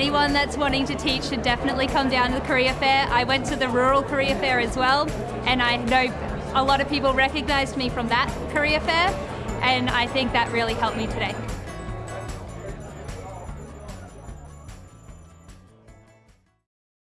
anyone that's wanting to teach should definitely come down to the career fair. I went to the rural career fair as well, and I know a lot of people recognized me from that career fair, and I think that really helped me today.